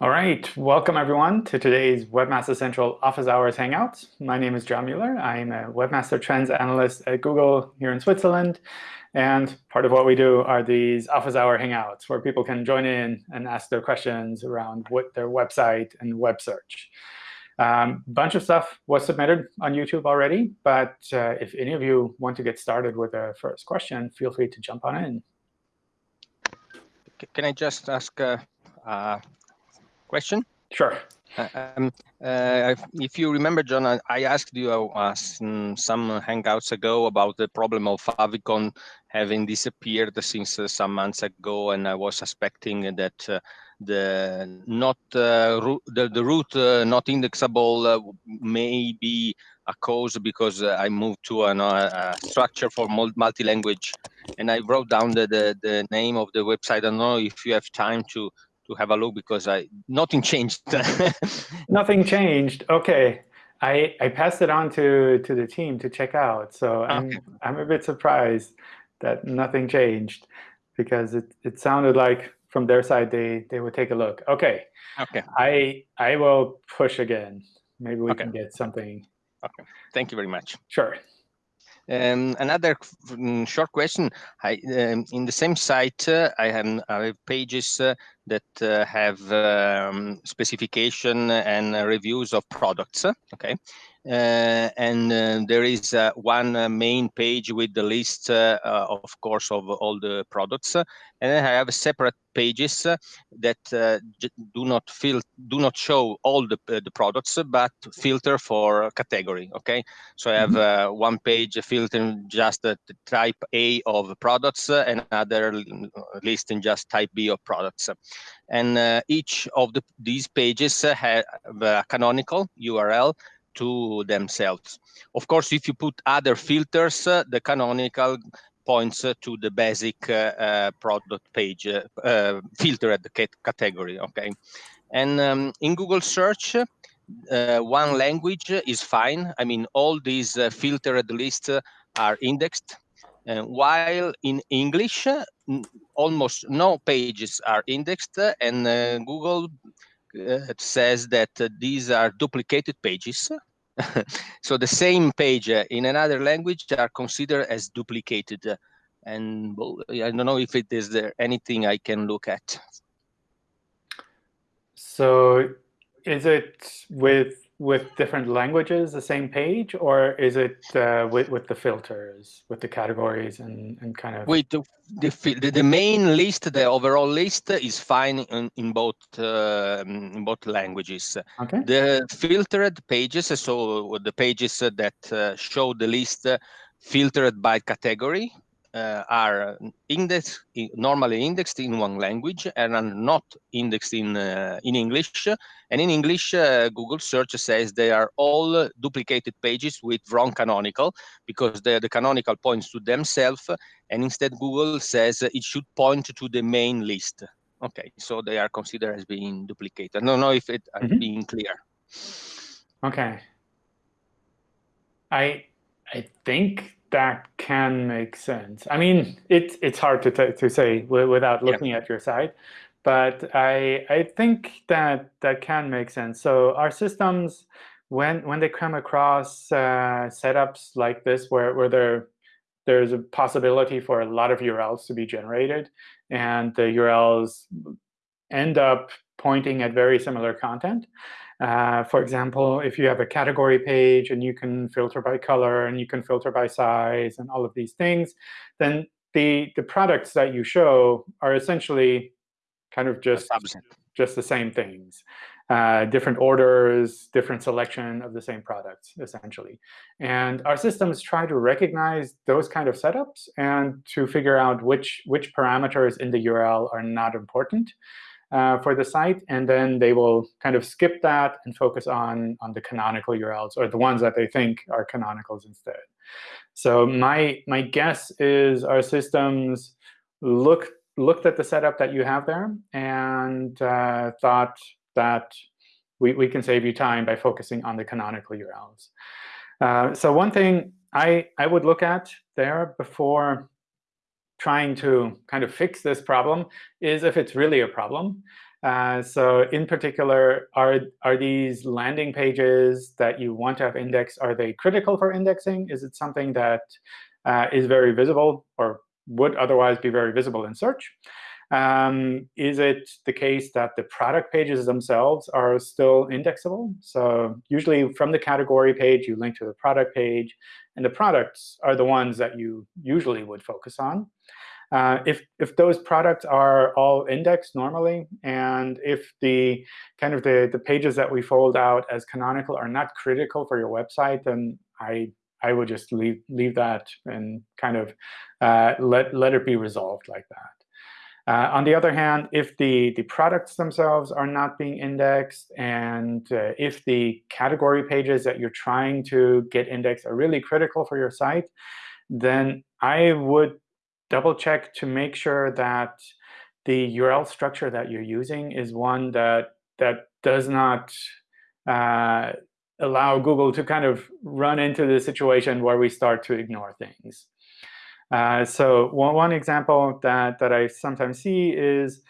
All right, welcome everyone to today's Webmaster Central Office Hours Hangouts. My name is John Mueller. I'm a Webmaster Trends Analyst at Google here in Switzerland. And part of what we do are these Office Hour Hangouts, where people can join in and ask their questions around what their website and web search. A um, bunch of stuff was submitted on YouTube already. But uh, if any of you want to get started with a first question, feel free to jump on in. Can I just ask a, a question? Sure. Uh, um, uh, if you remember, John, I, I asked you uh, some hangouts ago about the problem of favicon having disappeared since uh, some months ago, and I was suspecting that uh, the not uh, the, the root not indexable may be a cause because I moved to an, a structure for multi-language, and I wrote down the, the the name of the website. I don't know if you have time to to have a look because I nothing changed. nothing changed. Okay. I, I passed it on to, to the team to check out. So I'm, okay. I'm a bit surprised that nothing changed because it, it sounded like from their side they, they would take a look. OK. Okay. I, I will push again. Maybe we okay. can get something. Okay. Thank you very much. Sure. Um, another mm, short question. I, um, in the same site, uh, I, have, I, have, pages uh, that uh, have um, specification and reviews of products. Okay, uh, and uh, there is uh, one uh, main page with the list, uh, uh, of course, of all the products, and then I have separate pages that do not do not show all the the products, but filter for category. Okay, so I have mm -hmm. one page filtering just the type A of products, and another listing just type B of products, and each of the, these pages have a canonical URL to themselves. Of course, if you put other filters, uh, the canonical points uh, to the basic uh, uh product page uh, filter at the category. Okay, and um, in Google search, uh, one language is fine. I mean, all these filtered lists are indexed. while in English, almost no pages are indexed, and Google uh, says that uh, these are duplicated pages. so the same page uh, in another language are considered as duplicated. and I don't know if it is there anything I can look at. So is it with with different languages the same page, or is it uh, with with the filters, with the categories, and and kind of? With the the, the main list, the overall list is fine in, in both uh, in both languages. Okay. The filtered pages, so the pages that uh, show the list filtered by category, uh, are indexed normally indexed in one language and are not indexed in uh, in English. And in English, uh, Google search says they are all duplicated pages with wrong canonical because the the canonical points to themselves, and instead Google says it should point to the main list. Okay, so they are considered as being duplicated. I don't know if it mm -hmm. being clear. Okay. I I think that can make sense. I mean, it's it's hard to to say without looking yeah. at your site, but I I think that that can make sense. So our systems, when when they come across uh, setups like this, where where there there's a possibility for a lot of URLs to be generated, and the URLs end up pointing at very similar content. Uh, for example, if you have a category page and you can filter by color and you can filter by size and all of these things, then the, the products that you show are essentially kind of just, just the same things. Uh, different orders, different selection of the same products, essentially. And our systems try to recognize those kind of setups and to figure out which, which parameters in the URL are not important uh, for the site, and then they will kind of skip that and focus on, on the canonical URLs, or the ones that they think are canonicals instead. So my, my guess is our systems look, looked at the setup that you have there and uh, thought that we, we can save you time by focusing on the canonical URLs. Uh, so one thing I, I would look at there before trying to kind of fix this problem is if it's really a problem. Uh, so in particular, are, are these landing pages that you want to have indexed, are they critical for indexing? Is it something that uh, is very visible or would otherwise be very visible in search? Um, is it the case that the product pages themselves are still indexable? So usually from the category page, you link to the product page. And the products are the ones that you usually would focus on. Uh, if, if those products are all indexed normally, and if the kind of the, the pages that we fold out as canonical are not critical for your website, then I, I would just leave, leave that and kind of uh, let, let it be resolved like that. Uh, on the other hand, if the, the products themselves are not being indexed, and uh, if the category pages that you're trying to get indexed are really critical for your site, then I would double check to make sure that the URL structure that you're using is one that that does not uh, allow Google to kind of run into the situation where we start to ignore things. Uh, so one, one example that, that I sometimes see is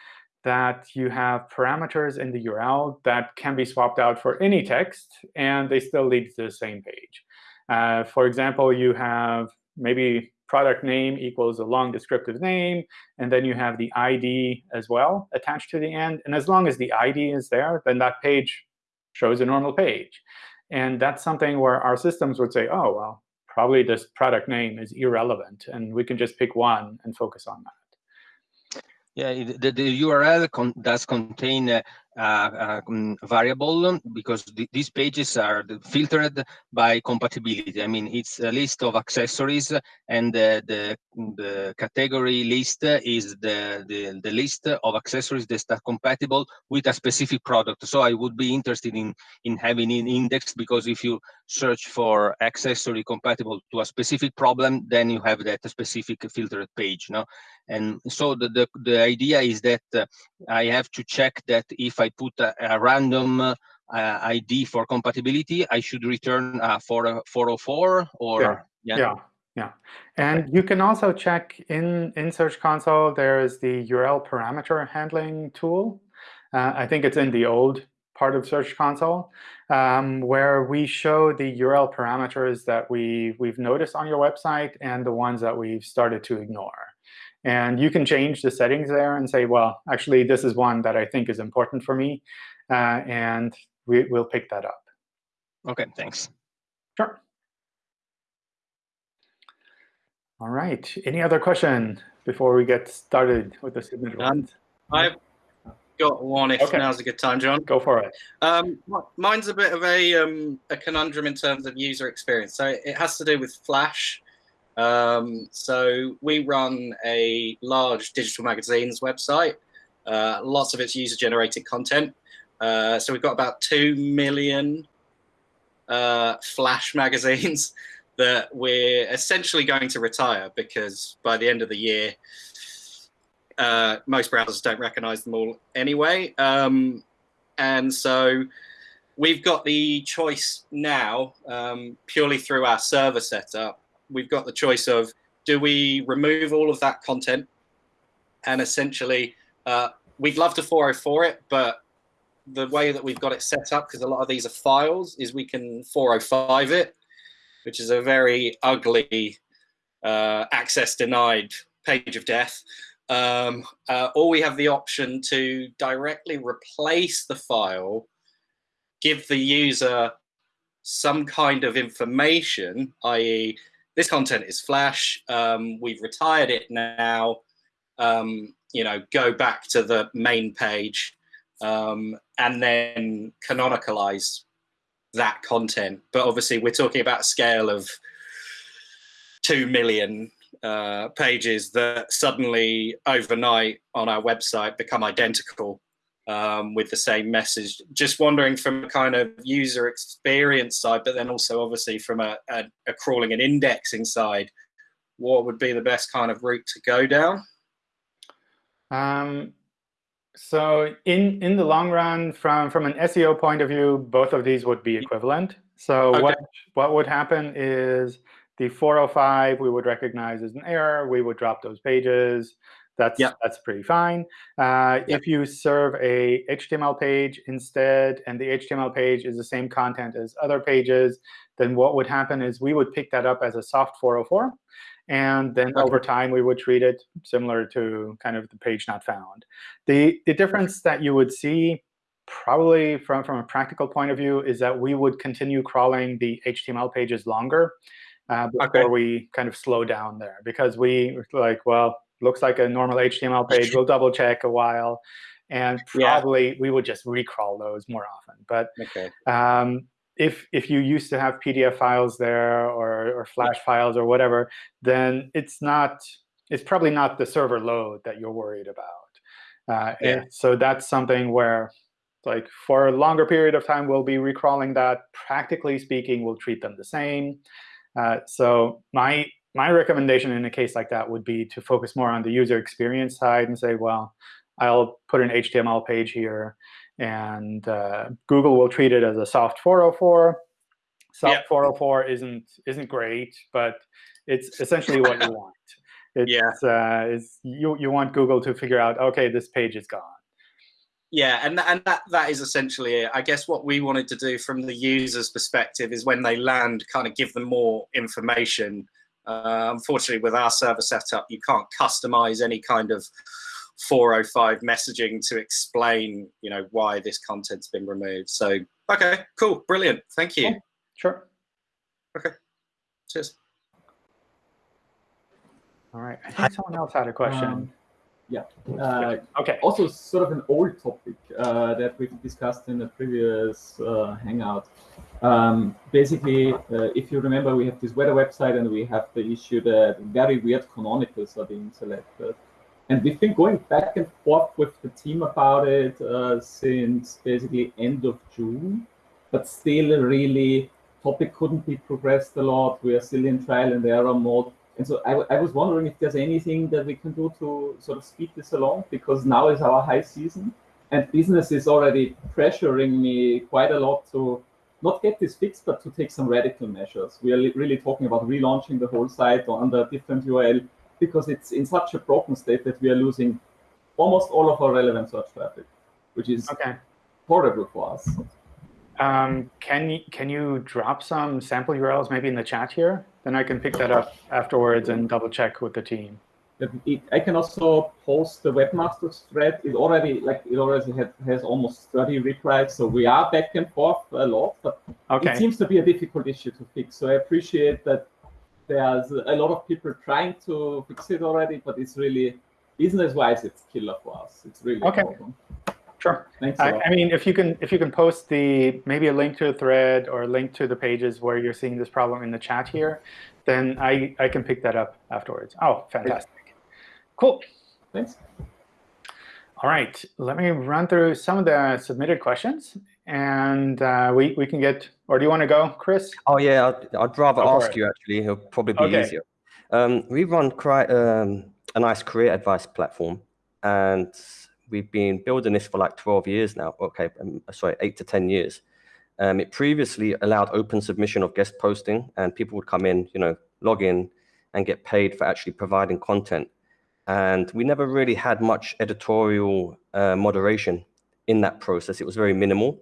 that you have parameters in the URL that can be swapped out for any text, and they still lead to the same page. Uh, for example, you have maybe product name equals a long descriptive name, and then you have the ID as well attached to the end. And as long as the ID is there, then that page shows a normal page. And that's something where our systems would say, oh, well, probably this product name is irrelevant, and we can just pick one and focus on that. Yeah, the, the URL con does contain uh, uh, um, variable because th these pages are filtered by compatibility. I mean, it's a list of accessories, and the the, the category list is the, the the list of accessories that are compatible with a specific product. So I would be interested in in having an index because if you search for accessory compatible to a specific problem, then you have that specific filtered page. No, and so the the, the idea is that uh, I have to check that if I put a, a random uh, ID for compatibility, I should return uh, for 404 or yeah. yeah. yeah. Yeah, and you can also check in, in Search Console, there's the URL parameter handling tool. Uh, I think it's in the old part of Search Console, um, where we show the URL parameters that we, we've noticed on your website and the ones that we've started to ignore. And you can change the settings there and say, well, actually, this is one that I think is important for me. Uh, and we, will pick that up. OK, thanks. Sure. All right. Any other question before we get started with the submit um, I've got one if okay. now's a good time, John. Go for it. Um, mine's a bit of a, um, a conundrum in terms of user experience. So it has to do with Flash. Um, so we run a large digital magazines website. Uh, lots of it's user-generated content. Uh, so we've got about 2 million uh, Flash magazines that we're essentially going to retire because by the end of the year, uh, most browsers don't recognize them all anyway. Um, and so we've got the choice now, um, purely through our server setup, we've got the choice of do we remove all of that content and essentially uh, we'd love to 404 it, but the way that we've got it set up, because a lot of these are files, is we can 405 it, which is a very ugly uh, access denied page of death. Um, uh, or we have the option to directly replace the file, give the user some kind of information, i.e this content is Flash. Um, we've retired it now. Um, you know, go back to the main page um, and then canonicalize that content. But obviously, we're talking about a scale of two million uh, pages that suddenly overnight on our website become identical um, with the same message. Just wondering from a kind of user experience side, but then also obviously from a, a, a, crawling and indexing side, what would be the best kind of route to go down? Um, so in, in the long run, from, from an SEO point of view, both of these would be equivalent. So okay. what, what would happen is the 405 we would recognize as an error. We would drop those pages. That's Yeah. that's pretty fine. Uh, If you serve a HTML page instead, and the HTML page is the same content as other pages, then what would happen is we would pick that up as a soft 404. And then Okay. over time, we would treat it similar to kind of the page not found. The, the difference that you would see probably from, from a practical point of view is that we would continue crawling the HTML pages longer uh, before Okay. we kind of slow down there. Because we like, well, looks like a normal HTML page. We'll double check a while. And Yeah. probably we would just recrawl those more often. But Okay. um, if if you used to have PDF files there or, or Flash files or whatever, then it's not it's probably not the server load that you're worried about. Uh, Yeah. and so that's something where, like for a longer period of time, we'll be recrawling that. Practically speaking, we'll treat them the same. Uh, so my my recommendation in a case like that would be to focus more on the user experience side and say, well, I'll put an HTML page here and uh, Google will treat it as a soft 404. Soft Yeah. 404 isn't isn't great, but it's essentially what you want. It's, Yeah. uh, it's, you you want Google to figure out, okay, this page is gone. Yeah, and and that that is essentially it. I guess what we wanted to do from the user's perspective is when they land, kind of give them more information. Uh, unfortunately, with our server setup, you can't customize any kind of 405 messaging to explain, you know, why this content's been removed. So, okay, cool, brilliant, thank you. Cool. Sure. Okay. Cheers. All right. I think someone else had a question. Um, Uh, okay. also, sort of an old topic uh, that we've discussed in a previous uh, Hangout. Um, basically, uh, if you remember, we have this weather website and we have the issue that very weird canonicals are being selected. And we've been going back and forth with the team about it uh, since basically end of June, but still really topic couldn't be progressed a lot. We are still in trial and error mode. And so I was wondering if there's anything that we can do to sort of speed this along because now is our high season and business is already pressuring me quite a lot to not get this fixed, but to take some radical measures. We are really talking about relaunching the whole site under a different URL because it's in such a broken state that we are losing almost all of our relevant search traffic, which is Okay. horrible for us. Um, can you can you drop some sample URLs maybe in the chat here? Then I can pick that up afterwards and double check with the team. I can also post the webmasters thread. It already like it already had, has almost 30 replies, so we are back and forth a lot. But it seems to be a difficult issue to fix. So I appreciate that there's a lot of people trying to fix it already, but it's really business-wise, it's killer for us. It's really Okay. problem. Sure. Thanks a I, lot. I mean, if you can if you can post the maybe a link to a thread or a link to the pages where you're seeing this problem in the chat here, then I I can pick that up afterwards. Oh, fantastic. Cool. Thanks. All right. Let me run through some of the submitted questions, and uh, we we can get. Or do you want to go, Chris? Oh yeah, I'd, I'd rather Go ask you actually. It'll probably be Okay. easier. Um, we run quite um, a nice career advice platform, and we've been building this for like 12 years now. Okay, um, sorry, eight to 10 years. Um, it previously allowed open submission of guest posting, and people would come in, you know, log in, and get paid for actually providing content. And we never really had much editorial uh, moderation in that process. It was very minimal.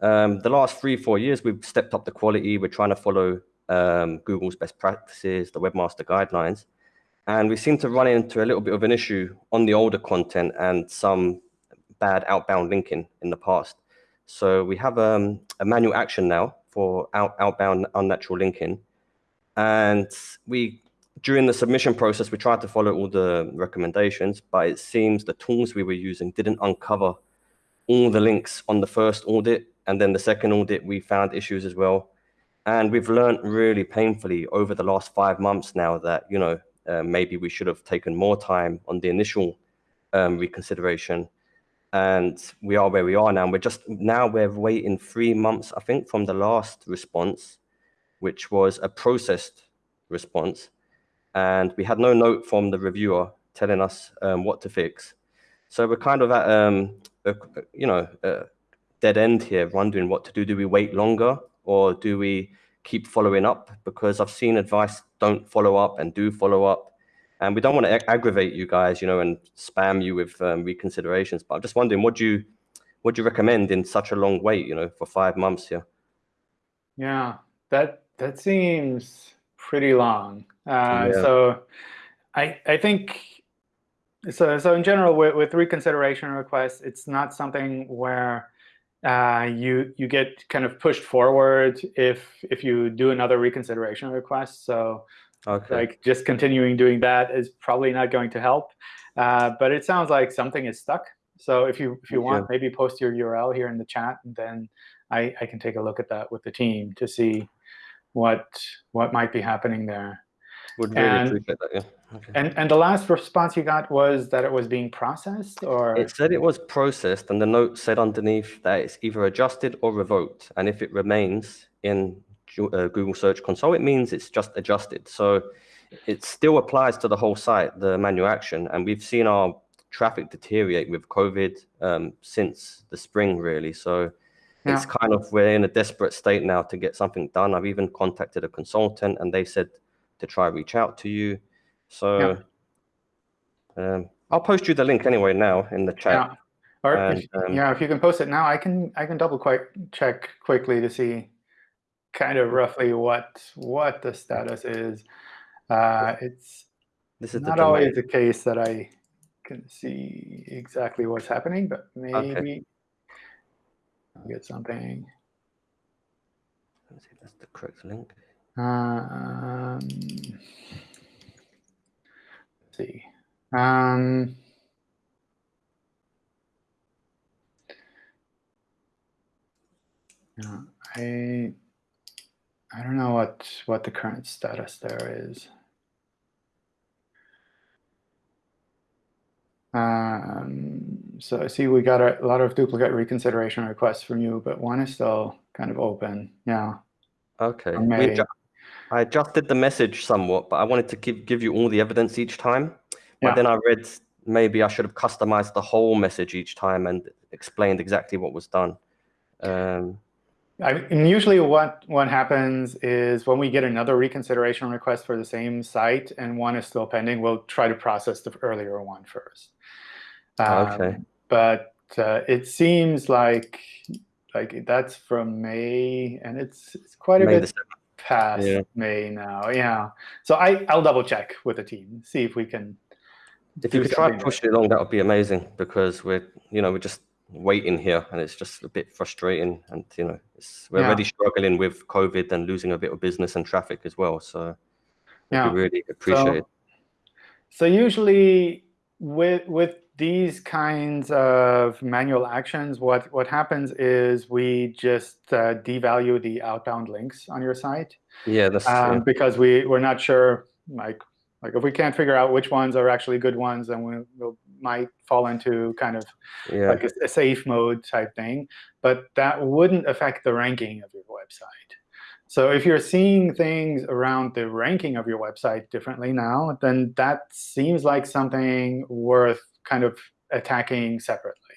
Um, the last three, four years, we've stepped up the quality. We're trying to follow um, Google's best practices, the webmaster guidelines. And we seem to run into a little bit of an issue on the older content and some bad outbound linking in the past. So we have um, a manual action now for out, outbound unnatural linking. And we, during the submission process, we tried to follow all the recommendations, but it seems the tools we were using didn't uncover all the links on the first audit. And then the second audit, we found issues as well. And we've learned really painfully over the last five months now that, you know, uh, maybe we should have taken more time on the initial um, reconsideration. And we are where we are now. We're just now we're waiting three months, I think, from the last response, which was a processed response. And we had no note from the reviewer telling us um, what to fix. So we're kind of at, um, a, you know, a dead end here, wondering what to do. Do we wait longer or do we keep following up? Because I've seen advice don't follow up and do follow up. and we don't want to aggravate you guys, you know, and spam you with um, reconsiderations. But I'm just wondering, what do you what do you recommend in such a long wait, you know, for five months here? Yeah, that that seems pretty long. Uh, yeah. So I I think so. So in general, with, with reconsideration requests, it's not something where uh, you you get kind of pushed forward if if you do another reconsideration request. So okay. like just continuing doing that is probably not going to help. Uh, but it sounds like something is stuck. So if you if you want, maybe post your URL here in the chat, and then I, I can take a look at that with the team to see what what might be happening there. Would really and, appreciate that, yeah. Okay. And and the last response you got was that it was being processed, or it said it was processed, and the note said underneath that it's either adjusted or revoked, and if it remains in uh, Google Search Console, it means it's just adjusted. So it still applies to the whole site, the manual action, and we've seen our traffic deteriorate with COVID um, since the spring, really. So yeah. it's kind of we're in a desperate state now to get something done. I've even contacted a consultant, and they said to try reach out to you. So yeah. um, I'll post you the link anyway now in the chat. Yeah. Or and, if, um, yeah, if you can post it now, I can I can double quick check quickly to see kind of roughly what what the status is. Uh, it's this is not always the case that I can see exactly what's happening, but maybe okay. I'll get something. Let's see if that's the correct link. Um, see. Um, yeah, I I don't know what what the current status there is. Um, so I see we got a lot of duplicate reconsideration requests from you, but one is still kind of open. Yeah. Okay. I adjusted the message somewhat, but I wanted to give, give you all the evidence each time. But yeah. then I read maybe I should have customized the whole message each time and explained exactly what was done. Um, I mean, usually what, what happens is when we get another reconsideration request for the same site and one is still pending, we'll try to process the earlier one first. Um, okay. But uh, it seems like like that's from May, and it's it's quite a May bit past yeah. May now. Yeah. So I I'll double check with the team, see if we can. If you could try pushing it along, that would be amazing because we're you know we're just waiting here and it's just a bit frustrating and you know we're yeah. already struggling with covid and losing a bit of business and traffic as well so yeah we really appreciate so, it so usually with with these kinds of manual actions, what, what happens is we just uh, devalue the outbound links on your site. Yeah, that's um, Because we, we're not sure, like, like if we can't figure out which ones are actually good ones, then we we'll, might fall into kind of yeah. like a, a safe mode type thing. But that wouldn't affect the ranking of your website. So if you're seeing things around the ranking of your website differently now, then that seems like something worth kind of attacking separately.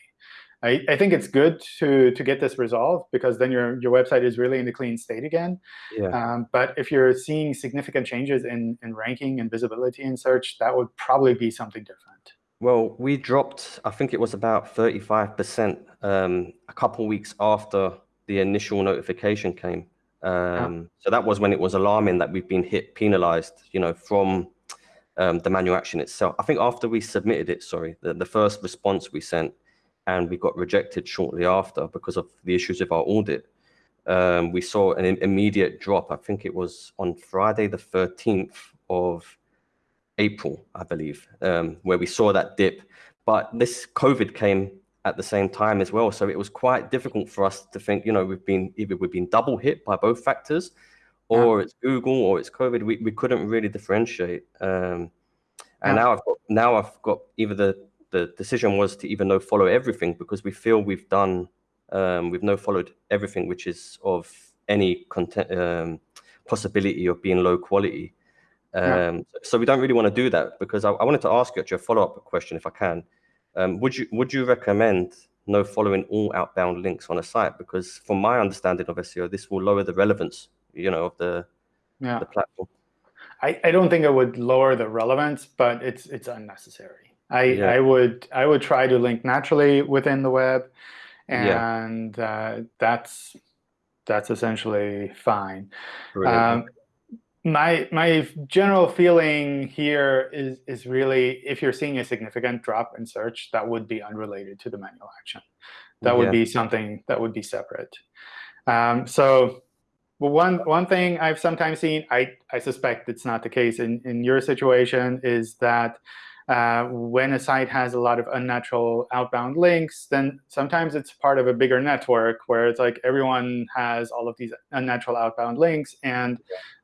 I, I, think it's good to to get this resolved because then your your website is really in a clean state again. Yeah. Um, but if you're seeing significant changes in in ranking and visibility in search, that would probably be something different. Well, we dropped. I think it was about thirty five percent um, a couple weeks after the initial notification came. Um, yeah. So that was when it was alarming that we've been hit penalized. You know, from um, the manual action itself. I think after we submitted it, sorry, the, the first response we sent and we got rejected shortly after because of the issues with our audit, um, we saw an immediate drop. I think it was on Friday, the 13th of April, I believe, um, where we saw that dip. But this COVID came at the same time as well. So it was quite difficult for us to think, you know, we've been either we've been double hit by both factors or yeah. it's Google or it's COVID. We, we couldn't really differentiate. Um, and yeah. now I've got now I've got either the the decision was to even no follow everything because we feel we've done um, we've no followed everything which is of any content um, possibility of being low quality. Um, yeah. So we don't really want to do that because I, I wanted to ask you actually a follow up question if I can. Um, would you would you recommend no following all outbound links on a site because from my understanding of SEO, this will lower the relevance you know, of the, yeah. the platform. I, I don't think it would lower the relevance, but it's it's unnecessary. I, Yeah. I would I would try to link naturally within the web, Yeah. and uh, that's that's essentially fine. Um, my my general feeling here is is really if you're seeing a significant drop in search, that would be unrelated to the manual action. That would Yeah. be something that would be separate. Um, so well, one one thing I've sometimes seen, I I suspect it's not the case in in your situation, is that uh, when a site has a lot of unnatural outbound links, then sometimes it's part of a bigger network where it's like everyone has all of these unnatural outbound links, and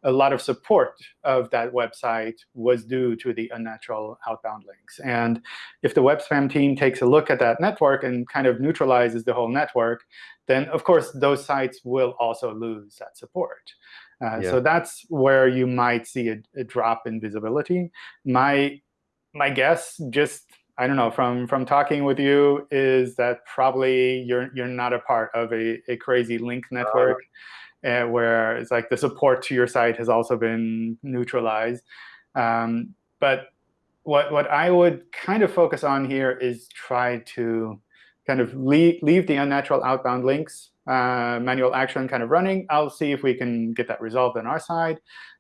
a lot of support of that website was due to the unnatural outbound links. And if the web spam team takes a look at that network and kind of neutralizes the whole network, then of course those sites will also lose that support. Uh, Yeah. So that's where you might see a, a drop in visibility. My my guess, just I don't know, from from talking with you, is that probably you're you're not a part of a, a crazy link network uh, where it's like the support to your site has also been neutralized. Um, but what what I would kind of focus on here is try to kind of leave, leave the unnatural outbound links uh, manual action kind of running. I'll see if we can get that resolved on our side.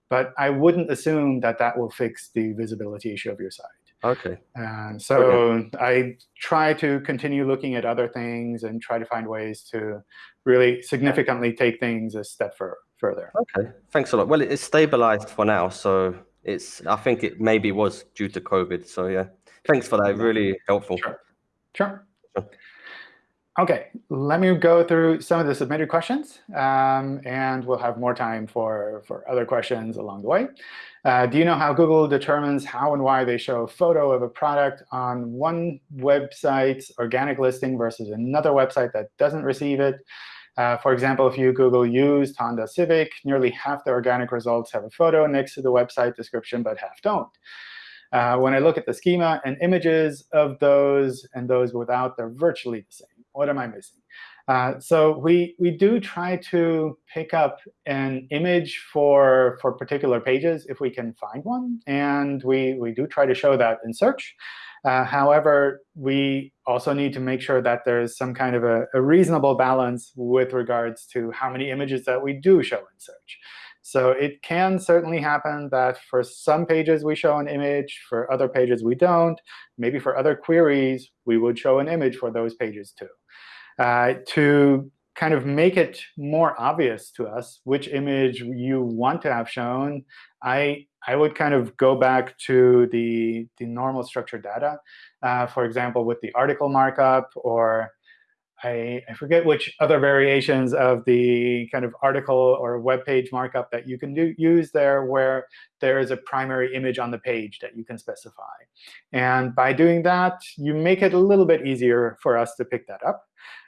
But I wouldn't assume that that will fix the visibility issue of your site. Okay. And so I try to continue looking at other things and try to find ways to really significantly take things a step fur further. Okay. Thanks a lot. Well, it's stabilized for now, so it's. I think it maybe was due to COVID. So yeah. Thanks for that. Really helpful. Sure. Sure. Sure. OK, let me go through some of the submitted questions, um, and we'll have more time for, for other questions along the way. Uh, do you know how Google determines how and why they show a photo of a product on one website's organic listing versus another website that doesn't receive it? Uh, for example, if you Google used Honda Civic, nearly half the organic results have a photo next to the website description, but half don't. Uh, when I look at the schema and images of those and those without, they're virtually the same. What am I missing? Uh, so we we do try to pick up an image for for particular pages if we can find one, and we we do try to show that in search. Uh, however, we also need to make sure that there's some kind of a, a reasonable balance with regards to how many images that we do show in search. So it can certainly happen that for some pages we show an image, for other pages we don't. Maybe for other queries, we would show an image for those pages too. Uh, to kind of make it more obvious to us which image you want to have shown, I, I would kind of go back to the, the normal structured data. Uh, for example, with the article markup or I, I forget which other variations of the kind of article or web page markup that you can do, use there where there is a primary image on the page that you can specify. And by doing that, you make it a little bit easier for us to pick that up.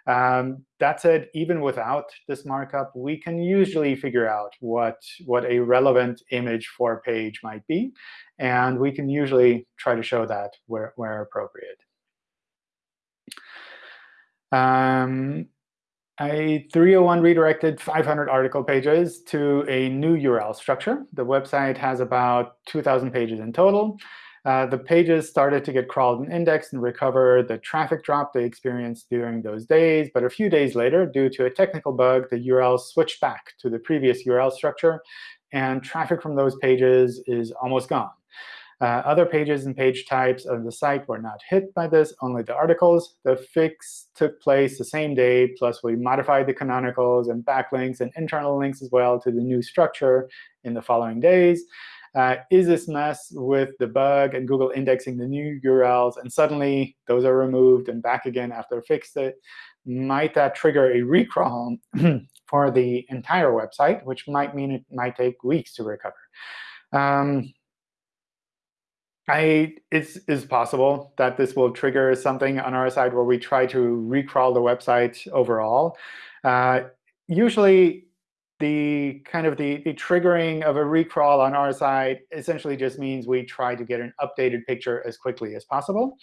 Um, that said, even without this markup, we can usually figure out what, what a relevant image for a page might be. And we can usually try to show that where, where appropriate. Um, a 301 redirected 500 article pages to a new URL structure. The website has about 2,000 pages in total. Uh, the pages started to get crawled and indexed and recover the traffic drop they experienced during those days. But a few days later, due to a technical bug, the URL switched back to the previous URL structure. And traffic from those pages is almost gone. Uh, other pages and page types of the site were not hit by this, only the articles. The fix took place the same day, plus we modified the canonicals and backlinks and internal links as well to the new structure in the following days. Uh, is this mess with the bug and Google indexing the new URLs, and suddenly those are removed and back again after I fixed it? Might that trigger a recrawl for the entire website, which might mean it might take weeks to recover? Um, I, it's, it's possible that this will trigger something on our side where we try to recrawl the website overall. Uh, usually, the kind of the, the triggering of a recrawl on our side essentially just means we try to get an updated picture as quickly as possible.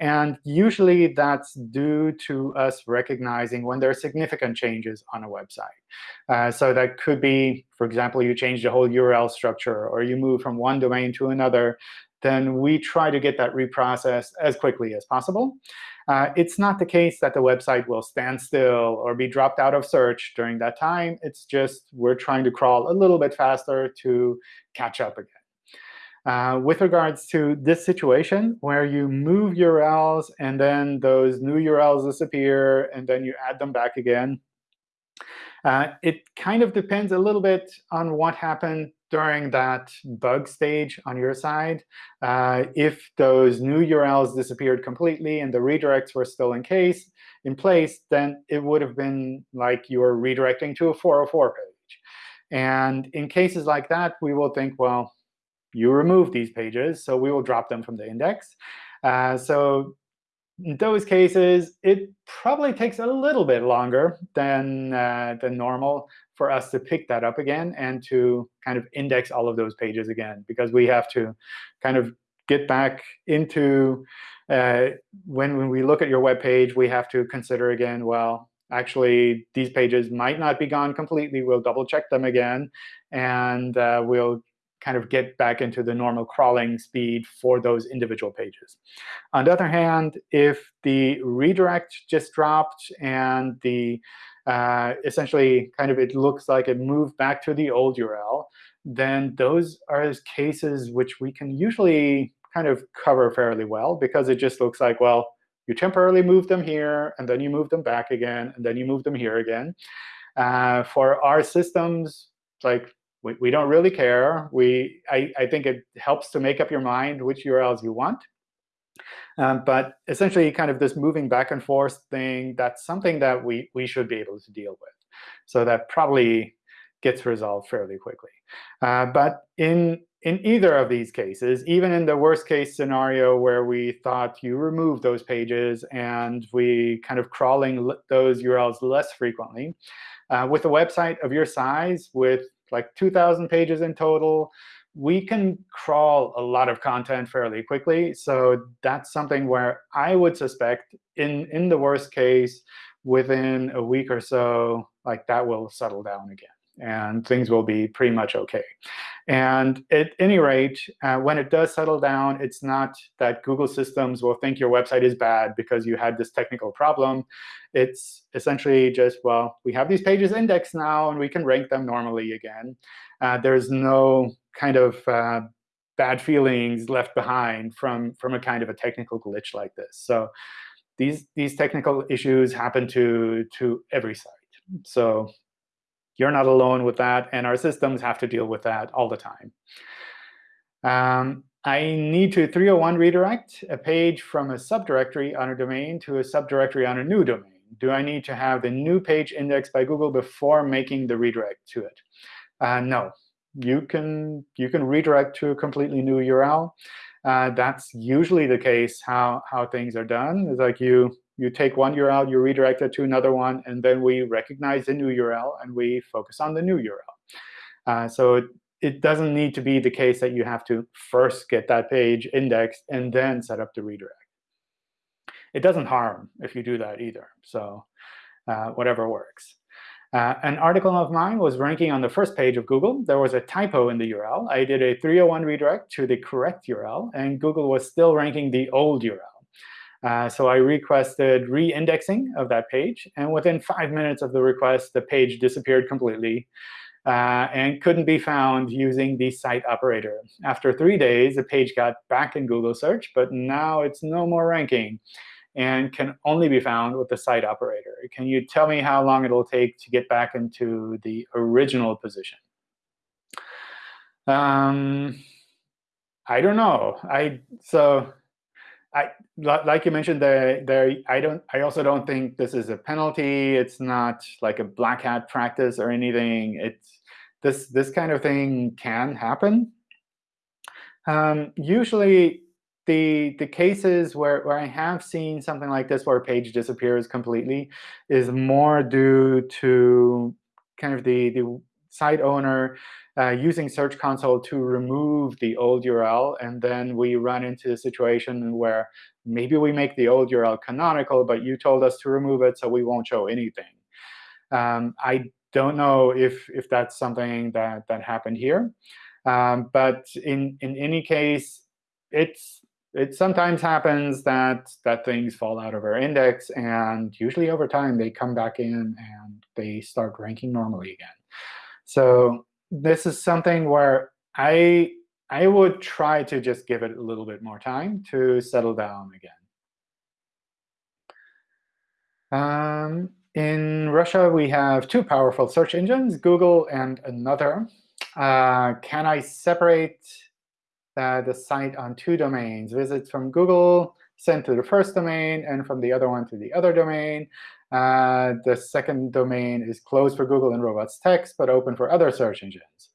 And usually that's due to us recognizing when there are significant changes on a website. Uh, so that could be, for example, you change the whole URL structure, or you move from one domain to another, then we try to get that reprocessed as quickly as possible. Uh, it's not the case that the website will stand still or be dropped out of search during that time. It's just we're trying to crawl a little bit faster to catch up again. Uh, with regards to this situation, where you move URLs and then those new URLs disappear, and then you add them back again, uh, it kind of depends a little bit on what happened during that bug stage on your side. Uh, if those new URLs disappeared completely and the redirects were still in case in place, then it would have been like you were redirecting to a 404 page. And in cases like that, we will think, well, you remove these pages, so we will drop them from the index. Uh, so in those cases, it probably takes a little bit longer than, uh, than normal for us to pick that up again and to kind of index all of those pages again, because we have to kind of get back into uh, when, when we look at your web page, we have to consider again, well, actually, these pages might not be gone completely. We'll double check them again, and uh, we'll kind of get back into the normal crawling speed for those individual pages. On the other hand, if the redirect just dropped and the uh, essentially kind of it looks like it moved back to the old URL, then those are cases which we can usually kind of cover fairly well, because it just looks like, well, you temporarily move them here, and then you move them back again, and then you move them here again. Uh, for our systems, like we, we don't really care. We, I, I think it helps to make up your mind which URLs you want. Um, but essentially, kind of this moving back and forth thing, that's something that we, we should be able to deal with. So that probably gets resolved fairly quickly. Uh, but in, in either of these cases, even in the worst case scenario where we thought you remove those pages and we kind of crawling those URLs less frequently, uh, with a website of your size, with like 2,000 pages in total. We can crawl a lot of content fairly quickly. So that's something where I would suspect, in, in the worst case, within a week or so, like that will settle down again and things will be pretty much OK. And at any rate, uh, when it does settle down, it's not that Google systems will think your website is bad because you had this technical problem. It's essentially just, well, we have these pages indexed now, and we can rank them normally again. Uh, there's no kind of uh, bad feelings left behind from, from a kind of a technical glitch like this. So these, these technical issues happen to, to every site. So you're not alone with that, and our systems have to deal with that all the time. Um, I need to 301 redirect a page from a subdirectory on a domain to a subdirectory on a new domain. Do I need to have the new page indexed by Google before making the redirect to it? Uh, no. You can, you can redirect to a completely new URL. Uh, that's usually the case how, how things are done. It's like you you take one URL, you redirect it to another one, and then we recognize the new URL, and we focus on the new URL. Uh, so it, it doesn't need to be the case that you have to first get that page indexed and then set up the redirect. It doesn't harm if you do that either. So uh, whatever works. Uh, an article of mine was ranking on the first page of Google. There was a typo in the URL. I did a 301 redirect to the correct URL, and Google was still ranking the old URL. Uh, so I requested re-indexing of that page. And within five minutes of the request, the page disappeared completely uh, and couldn't be found using the site operator. After three days, the page got back in Google search, but now it's no more ranking and can only be found with the site operator. Can you tell me how long it'll take to get back into the original position? Um, I don't know. I so I like you mentioned there. There, I don't. I also don't think this is a penalty. It's not like a black hat practice or anything. It's this this kind of thing can happen. Um, usually, the the cases where where I have seen something like this, where a page disappears completely, is more due to kind of the the site owner uh, using Search Console to remove the old URL. And then we run into a situation where maybe we make the old URL canonical, but you told us to remove it, so we won't show anything. Um, I don't know if, if that's something that, that happened here. Um, but in, in any case, it's it sometimes happens that that things fall out of our index, and usually over time they come back in and they start ranking normally again. So this is something where I I would try to just give it a little bit more time to settle down again. Um, in Russia, we have two powerful search engines, Google and another. Uh, can I separate the site on two domains, visits from Google sent to the first domain and from the other one to the other domain. Uh, the second domain is closed for Google and robots text, but open for other search engines.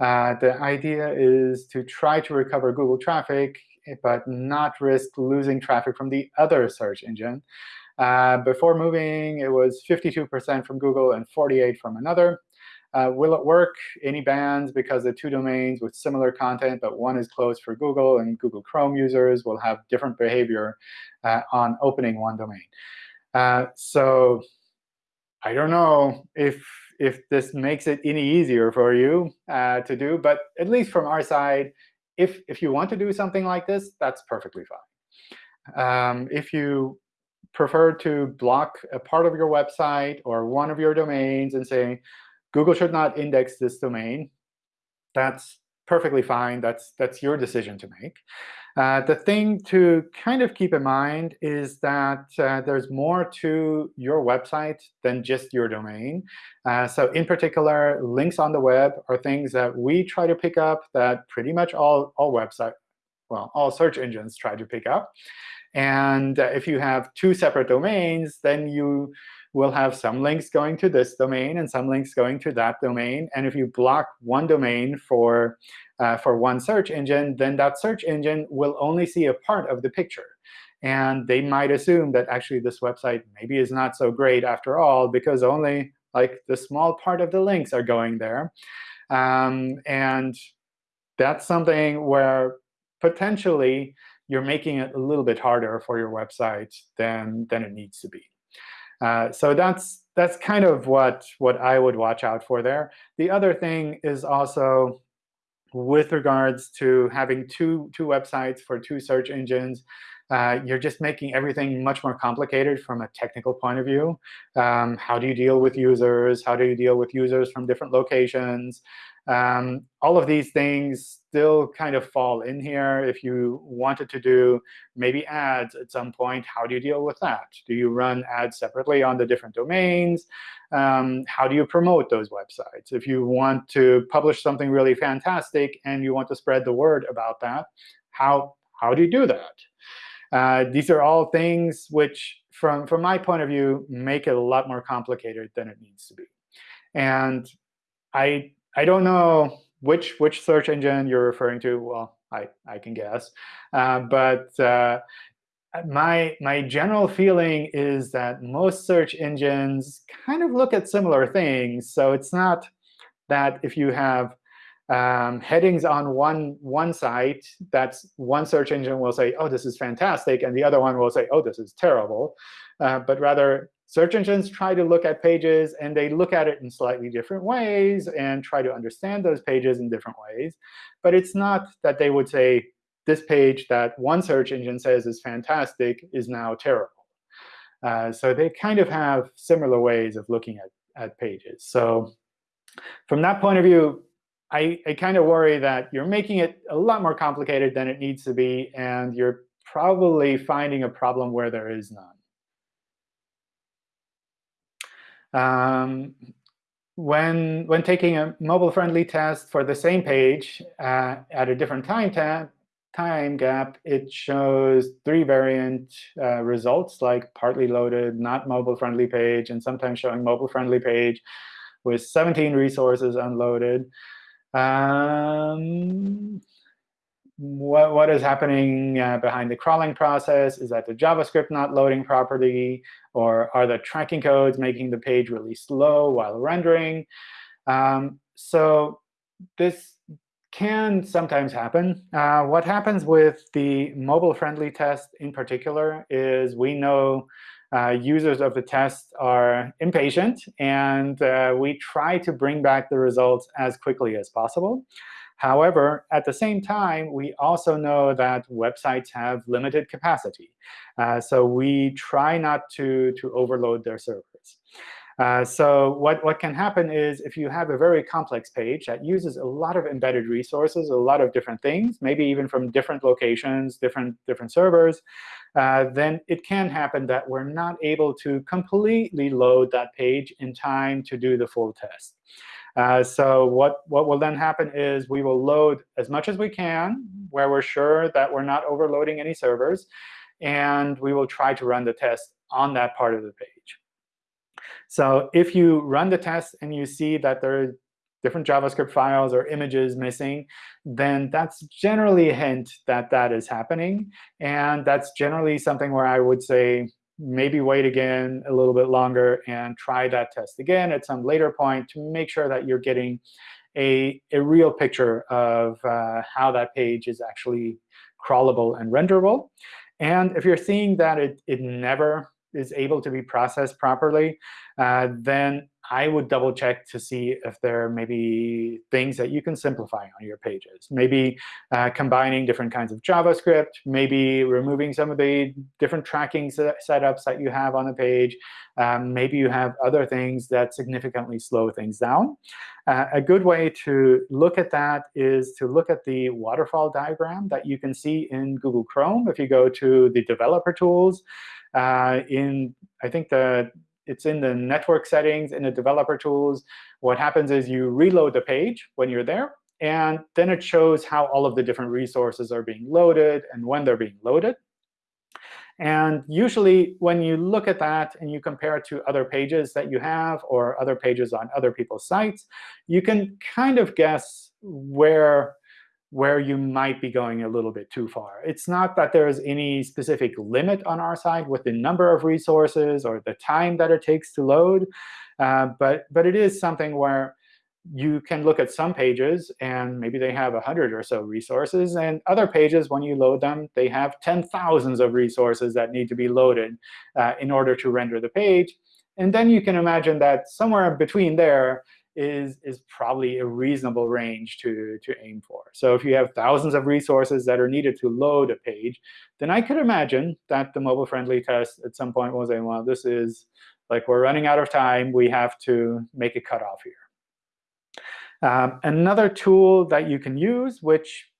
Uh, the idea is to try to recover Google traffic, but not risk losing traffic from the other search engine. Uh, before moving, it was 52% from Google and 48 from another. Uh, will it work? Any bans because the two domains with similar content, but one is closed for Google and Google Chrome users will have different behavior uh, on opening one domain. Uh, so I don't know if if this makes it any easier for you uh, to do, but at least from our side, if if you want to do something like this, that's perfectly fine. Um, if you prefer to block a part of your website or one of your domains and say, Google should not index this domain. That's perfectly fine. That's, that's your decision to make. Uh, the thing to kind of keep in mind is that uh, there's more to your website than just your domain. Uh, so in particular, links on the web are things that we try to pick up that pretty much all, all website, well, all search engines try to pick up. And uh, if you have two separate domains, then you will have some links going to this domain and some links going to that domain. And if you block one domain for, uh, for one search engine, then that search engine will only see a part of the picture. And they might assume that actually this website maybe is not so great after all, because only like the small part of the links are going there. Um, and that's something where potentially you're making it a little bit harder for your website than, than it needs to be. Uh, so that's that's kind of what what I would watch out for there. The other thing is also with regards to having two two websites for two search engines. Uh, you're just making everything much more complicated from a technical point of view. Um, how do you deal with users? How do you deal with users from different locations? Um, all of these things still kind of fall in here. If you wanted to do maybe ads at some point, how do you deal with that? Do you run ads separately on the different domains? Um, how do you promote those websites? If you want to publish something really fantastic and you want to spread the word about that, how, how do you do that? Uh, these are all things which, from, from my point of view, make it a lot more complicated than it needs to be. And I I don't know which which search engine you're referring to. Well, I, I can guess. Uh, but uh, my, my general feeling is that most search engines kind of look at similar things. So it's not that if you have um, headings on one, one site, that's one search engine will say, oh, this is fantastic, and the other one will say, oh, this is terrible. Uh, but rather, Search engines try to look at pages, and they look at it in slightly different ways and try to understand those pages in different ways. But it's not that they would say, this page that one search engine says is fantastic is now terrible. Uh, so they kind of have similar ways of looking at, at pages. So from that point of view, I, I kind of worry that you're making it a lot more complicated than it needs to be, and you're probably finding a problem where there is none. Um, when, when taking a mobile-friendly test for the same page uh, at a different time, time gap, it shows three variant uh, results, like partly loaded, not mobile-friendly page, and sometimes showing mobile-friendly page with 17 resources unloaded. Um, what, what is happening uh, behind the crawling process? Is that the JavaScript not loading properly? Or are the tracking codes making the page really slow while rendering? Um, so this can sometimes happen. Uh, what happens with the mobile-friendly test in particular is we know uh, users of the test are impatient, and uh, we try to bring back the results as quickly as possible. However, at the same time, we also know that websites have limited capacity. Uh, so we try not to, to overload their servers. Uh, so what, what can happen is if you have a very complex page that uses a lot of embedded resources, a lot of different things, maybe even from different locations, different, different servers, uh, then it can happen that we're not able to completely load that page in time to do the full test. Uh, so what, what will then happen is we will load as much as we can where we're sure that we're not overloading any servers. And we will try to run the test on that part of the page. So if you run the test and you see that there are different JavaScript files or images missing, then that's generally a hint that that is happening. And that's generally something where I would say maybe wait again a little bit longer and try that test again at some later point to make sure that you're getting a, a real picture of uh, how that page is actually crawlable and renderable. And if you're seeing that it, it never is able to be processed properly, uh, then I would double check to see if there are maybe things that you can simplify on your pages. Maybe uh, combining different kinds of JavaScript, maybe removing some of the different tracking setups that you have on the page. Um, maybe you have other things that significantly slow things down. Uh, a good way to look at that is to look at the waterfall diagram that you can see in Google Chrome. If you go to the developer tools, uh, in I think the it's in the network settings, in the developer tools. What happens is you reload the page when you're there, and then it shows how all of the different resources are being loaded and when they're being loaded. And usually, when you look at that and you compare it to other pages that you have or other pages on other people's sites, you can kind of guess where where you might be going a little bit too far. It's not that there is any specific limit on our side with the number of resources or the time that it takes to load, uh, but, but it is something where you can look at some pages, and maybe they have 100 or so resources. And other pages, when you load them, they have 10,000s of resources that need to be loaded uh, in order to render the page. And then you can imagine that somewhere between there, is, is probably a reasonable range to, to aim for. So if you have thousands of resources that are needed to load a page, then I could imagine that the mobile-friendly test at some point will say, well, this is like we're running out of time. We have to make a cutoff here. Um, another tool that you can use, which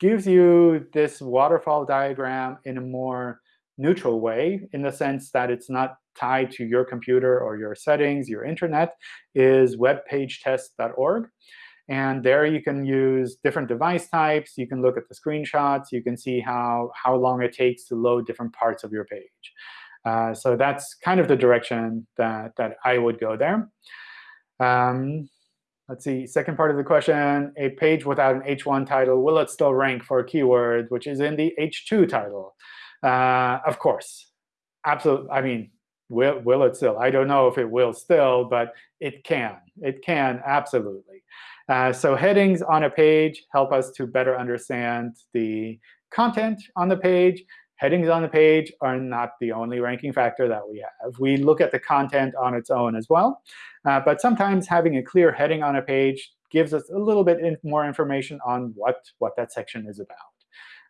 gives you this waterfall diagram in a more neutral way, in the sense that it's not tied to your computer or your settings, your internet, is webpagetest.org. And there you can use different device types. You can look at the screenshots. You can see how, how long it takes to load different parts of your page. Uh, so that's kind of the direction that, that I would go there. Um, let's see, second part of the question, a page without an H1 title, will it still rank for a keyword which is in the H2 title? Uh, of course. Absolutely. I mean, Will, will it still? I don't know if it will still, but it can. It can, absolutely. Uh, so headings on a page help us to better understand the content on the page. Headings on the page are not the only ranking factor that we have. We look at the content on its own as well. Uh, but sometimes having a clear heading on a page gives us a little bit more information on what, what that section is about.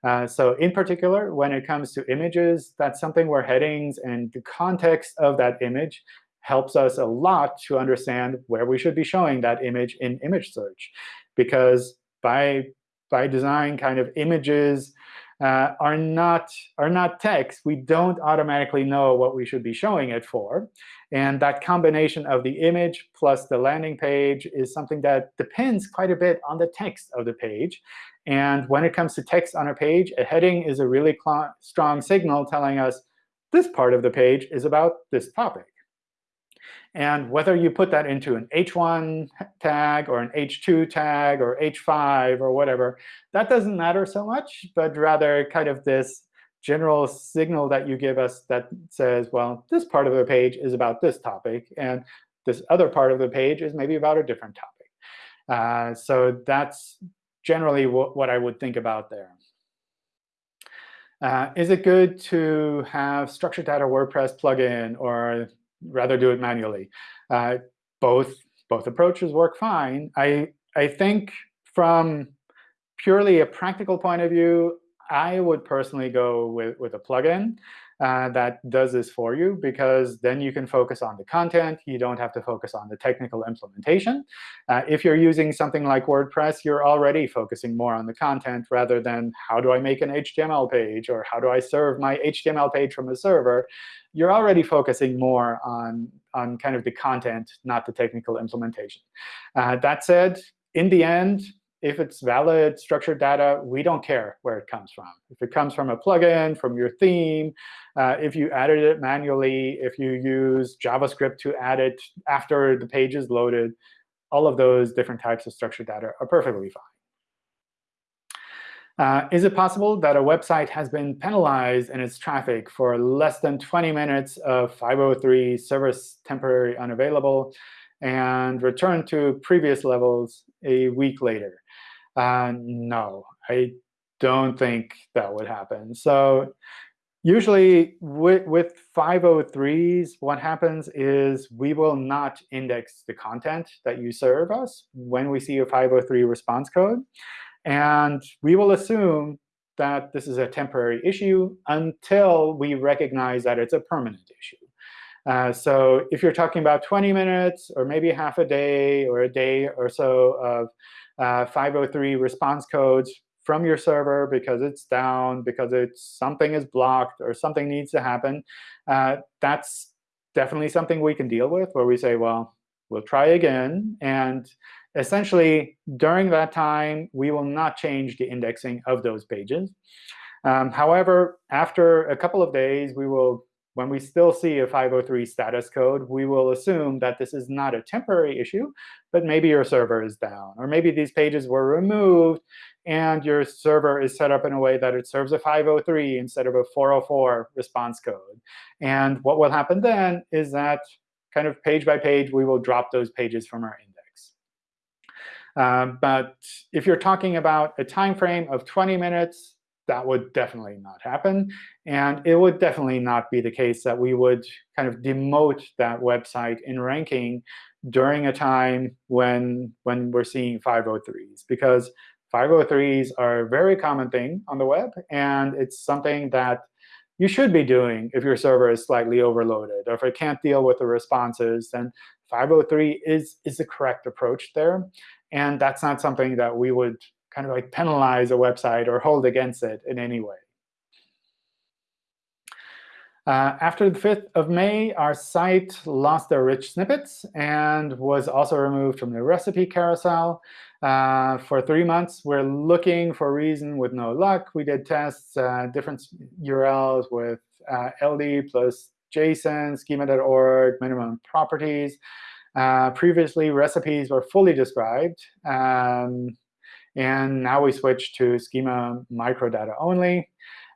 Uh, so in particular, when it comes to images, that's something where headings and the context of that image helps us a lot to understand where we should be showing that image in image search. Because by, by design, kind of images uh, are, not, are not text. We don't automatically know what we should be showing it for. And that combination of the image plus the landing page is something that depends quite a bit on the text of the page. And when it comes to text on a page, a heading is a really strong signal telling us this part of the page is about this topic. And whether you put that into an H1 tag or an H2 tag or H5 or whatever, that doesn't matter so much, but rather kind of this general signal that you give us that says, well, this part of the page is about this topic, and this other part of the page is maybe about a different topic. Uh, so that's generally what, I would think about there. Uh, is it good to have structured data WordPress plugin or rather do it manually? Uh, both both approaches work fine. I I think from purely a practical point of view, I would personally go with, with a plugin uh, that does this for you, because then you can focus on the content. You don't have to focus on the technical implementation. Uh, if you're using something like WordPress, you're already focusing more on the content rather than how do I make an HTML page or how do I serve my HTML page from a server. You're already focusing more on, on kind of the content, not the technical implementation. Uh, that said, in the end, if it's valid structured data, we don't care where it comes from. If it comes from a plugin, from your theme, uh, if you added it manually, if you use JavaScript to add it after the page is loaded, all of those different types of structured data are perfectly fine. Uh, is it possible that a website has been penalized in its traffic for less than 20 minutes of 503 service temporary unavailable and return to previous levels a week later? Uh, no, I don't think that would happen. So usually with, with 503s, what happens is we will not index the content that you serve us when we see a 503 response code. And we will assume that this is a temporary issue until we recognize that it's a permanent issue. Uh, so if you're talking about 20 minutes or maybe half a day or a day or so of uh, 503 response codes from your server because it's down, because it's something is blocked, or something needs to happen, uh, that's definitely something we can deal with, where we say, well, we'll try again. And essentially, during that time, we will not change the indexing of those pages. Um, however, after a couple of days, we will when we still see a 503 status code, we will assume that this is not a temporary issue, but maybe your server is down. Or maybe these pages were removed, and your server is set up in a way that it serves a 503 instead of a 404 response code. And what will happen then is that kind of page by page, we will drop those pages from our index. Um, but if you're talking about a time frame of 20 minutes, that would definitely not happen. And it would definitely not be the case that we would kind of demote that website in ranking during a time when, when we're seeing 503s. Because 503s are a very common thing on the web. And it's something that you should be doing if your server is slightly overloaded. Or if it can't deal with the responses, then 503 is, is the correct approach there. And that's not something that we would kind of like penalize a website or hold against it in any way. Uh, after the 5th of May, our site lost their rich snippets and was also removed from the recipe carousel. Uh, for three months, we're looking for a reason with no luck. We did tests, uh, different URLs with uh, LD plus JSON, schema.org, minimum properties. Uh, previously, recipes were fully described. Um, and now we switch to schema microdata only.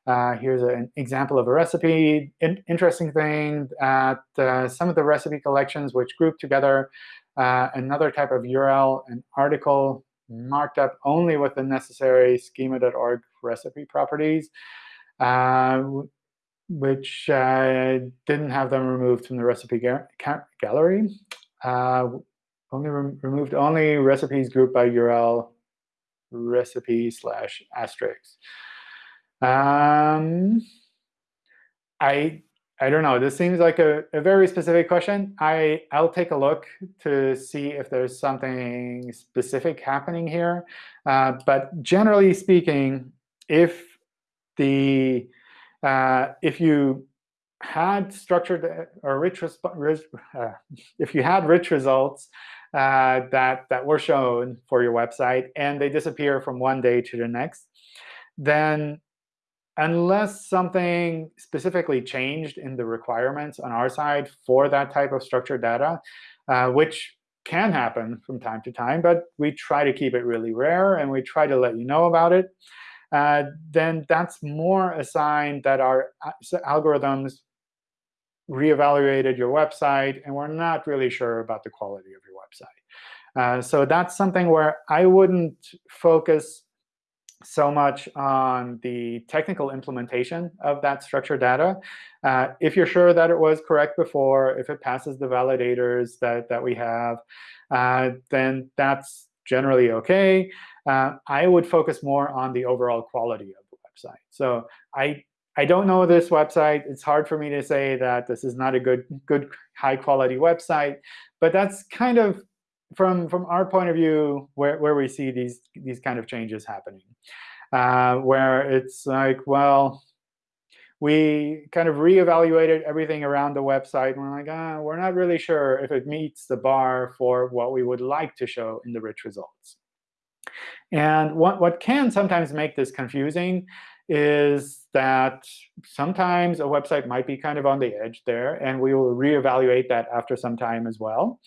Uh, here's an example of a recipe. In interesting thing that uh, some of the recipe collections which group together uh, another type of URL, an article marked up only with the necessary schema.org recipe properties, uh, which uh, didn't have them removed from the recipe ga gallery. Uh, only re removed only recipes grouped by URL recipe slash asterisk. Um, I I don't know. This seems like a, a very specific question. I, I'll take a look to see if there's something specific happening here. Uh, but generally speaking, if the uh, if you had structured or rich, uh, if you had rich results uh, that, that were shown for your website, and they disappear from one day to the next, then unless something specifically changed in the requirements on our side for that type of structured data, uh, which can happen from time to time, but we try to keep it really rare, and we try to let you know about it, uh, then that's more a sign that our uh, algorithms reevaluated your website, and we're not really sure about the quality of your website. Uh, so that's something where I wouldn't focus so much on the technical implementation of that structured data. Uh, if you're sure that it was correct before, if it passes the validators that, that we have, uh, then that's generally OK. Uh, I would focus more on the overall quality of the website. So I, I don't know this website. It's hard for me to say that this is not a good, good high-quality website. But that's kind of from from our point of view, where, where we see these these kind of changes happening, uh, where it's like, well, we kind of reevaluated everything around the website. And we're like, ah, we're not really sure if it meets the bar for what we would like to show in the rich results. And what, what can sometimes make this confusing is that sometimes a website might be kind of on the edge there, and we will reevaluate that after some time as well.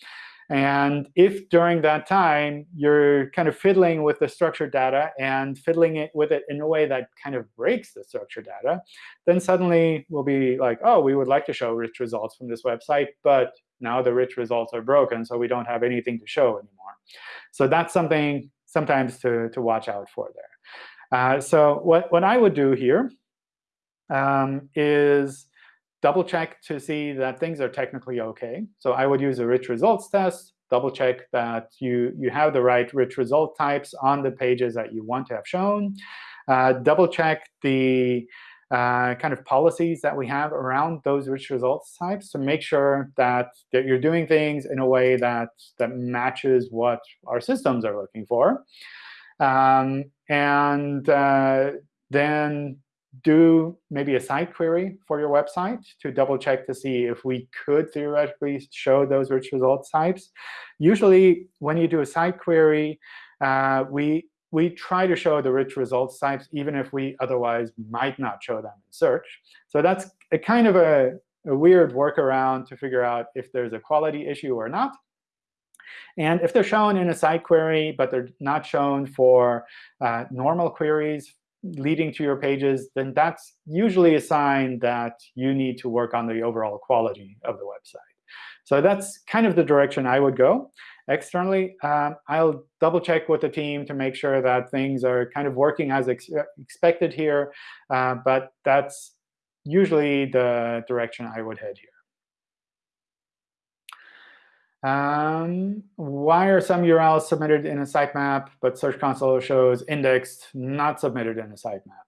And if during that time you're kind of fiddling with the structured data and fiddling it with it in a way that kind of breaks the structured data, then suddenly we'll be like, oh, we would like to show rich results from this website, but now the rich results are broken, so we don't have anything to show anymore. So that's something sometimes to, to watch out for there. Uh, so what, what I would do here um, is double check to see that things are technically OK. So I would use a rich results test, double check that you, you have the right rich result types on the pages that you want to have shown. Uh, double check the uh, kind of policies that we have around those rich results types to make sure that, that you're doing things in a way that, that matches what our systems are looking for. Um, and uh, then do maybe a site query for your website to double check to see if we could theoretically show those rich results types. Usually, when you do a site query, uh, we we try to show the rich results types even if we otherwise might not show them in search. So that's a kind of a, a weird workaround to figure out if there's a quality issue or not. And if they're shown in a site query, but they're not shown for uh, normal queries leading to your pages, then that's usually a sign that you need to work on the overall quality of the website. So that's kind of the direction I would go. Externally, um, I'll double check with the team to make sure that things are kind of working as ex expected here. Uh, but that's usually the direction I would head here. Um, why are some URLs submitted in a sitemap, but Search Console shows indexed, not submitted in a sitemap?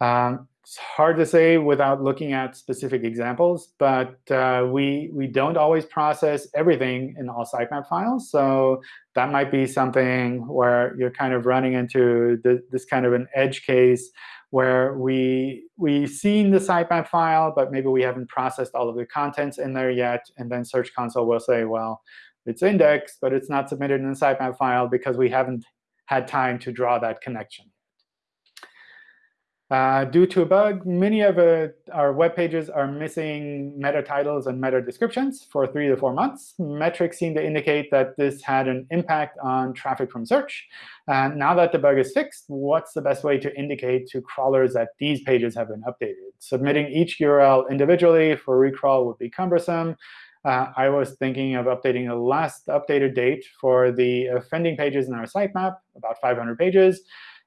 Um, it's hard to say without looking at specific examples, but uh, we, we don't always process everything in all sitemap files. So that might be something where you're kind of running into the, this kind of an edge case where we we've seen the sitemap file, but maybe we haven't processed all of the contents in there yet. And then Search Console will say, well, it's indexed, but it's not submitted in the sitemap file because we haven't had time to draw that connection. Uh, due to a bug, many of uh, our web pages are missing meta titles and meta descriptions for three to four months. Metrics seem to indicate that this had an impact on traffic from search. Uh, now that the bug is fixed, what's the best way to indicate to crawlers that these pages have been updated? Submitting each URL individually for recrawl would be cumbersome. Uh, I was thinking of updating the last updated date for the offending pages in our sitemap, about 500 pages.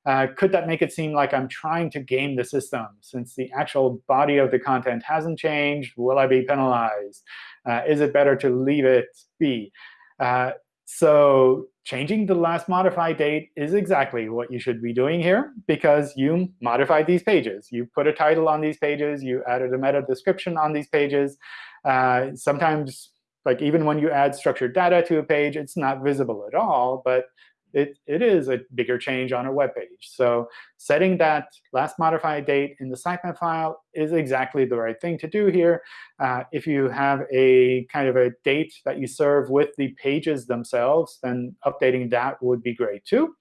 Uh, could that make it seem like I'm trying to game the system? Since the actual body of the content hasn't changed, will I be penalized? Uh, is it better to leave it be? Uh, so changing the last modified date is exactly what you should be doing here, because you modified these pages. You put a title on these pages. You added a meta description on these pages. Uh, sometimes, like even when you add structured data to a page, it's not visible at all. But it, it is a bigger change on a web page. So setting that last modified date in the sitemap file is exactly the right thing to do here. Uh, if you have a kind of a date that you serve with the pages themselves, then updating that would be great too.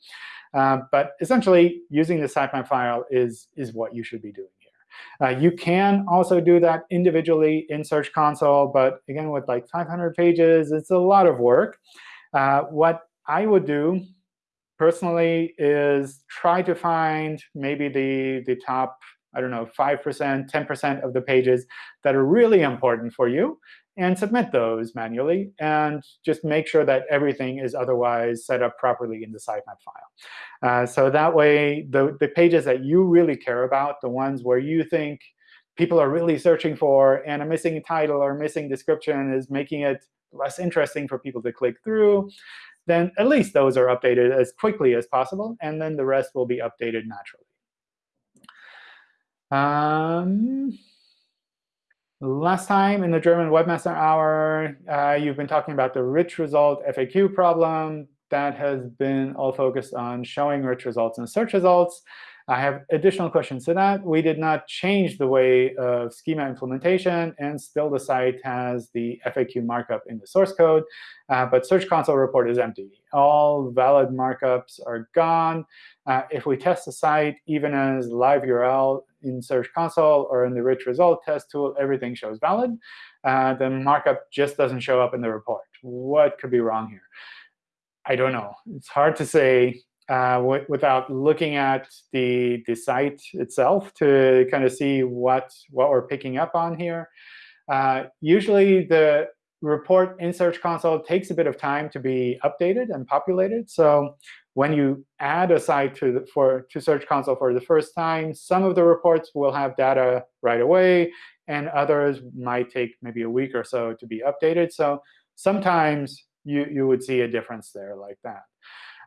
Uh, but essentially, using the sitemap file is, is what you should be doing here. Uh, you can also do that individually in Search Console. But again, with like 500 pages, it's a lot of work. Uh, what I would do personally is try to find maybe the, the top, I don't know, 5%, 10% of the pages that are really important for you and submit those manually, and just make sure that everything is otherwise set up properly in the sitemap file. Uh, so that way, the, the pages that you really care about, the ones where you think people are really searching for, and a missing title or missing description is making it less interesting for people to click through, then at least those are updated as quickly as possible, and then the rest will be updated naturally. Um, last time in the German Webmaster Hour, uh, you've been talking about the rich result FAQ problem. That has been all focused on showing rich results in search results. I have additional questions to that. We did not change the way of schema implementation, and still the site has the FAQ markup in the source code. Uh, but Search Console report is empty. All valid markups are gone. Uh, if we test the site, even as live URL in Search Console or in the rich result test tool, everything shows valid. Uh, the markup just doesn't show up in the report. What could be wrong here? I don't know. It's hard to say uh, without looking at the, the site itself to kind of see what, what we're picking up on here. Uh, usually, the report in Search Console takes a bit of time to be updated and populated. So when you add a site to, the, for, to Search Console for the first time, some of the reports will have data right away, and others might take maybe a week or so to be updated. So sometimes you, you would see a difference there like that.